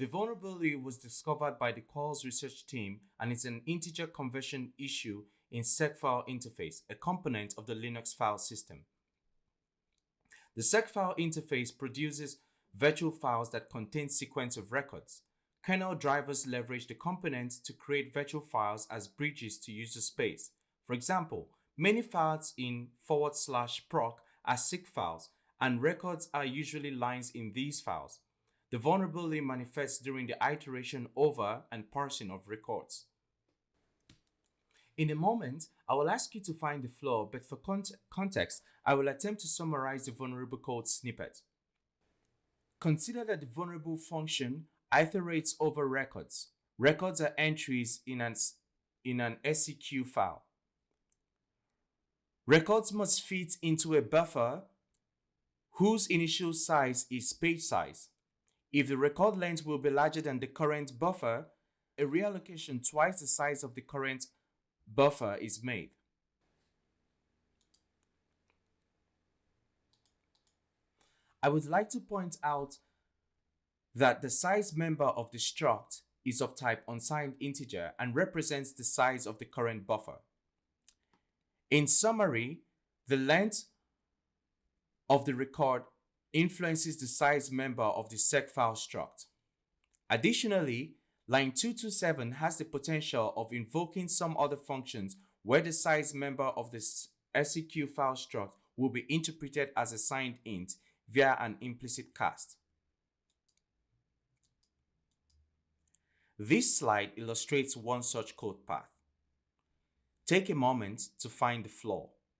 The vulnerability was discovered by the Qualys research team and is an integer conversion issue in seq_file interface, a component of the Linux file system. The seq_file interface produces virtual files that contain sequence of records. Kernel drivers leverage the components to create virtual files as bridges to user space. For example, many files in forward slash proc are SEQ files, and records are usually lines in these files. The vulnerability manifests during the iteration over and parsing of records. In a moment, I will ask you to find the flaw, but for cont context, I will attempt to summarize the vulnerable code snippet. Consider that the vulnerable function iterates over records. Records are entries in an, in an SEQ file. Records must fit into a buffer whose initial size is page size. If the record length will be larger than the current buffer, a reallocation twice the size of the current buffer is made. I would like to point out that the size member of the struct is of type unsigned integer and represents the size of the current buffer. In summary, the length of the record influences the size member of the seq_file struct. Additionally, line 227 has the potential of invoking some other functions where the size member of the SEQ file struct will be interpreted as a signed int via an implicit cast. This slide illustrates one such code path. Take a moment to find the flaw.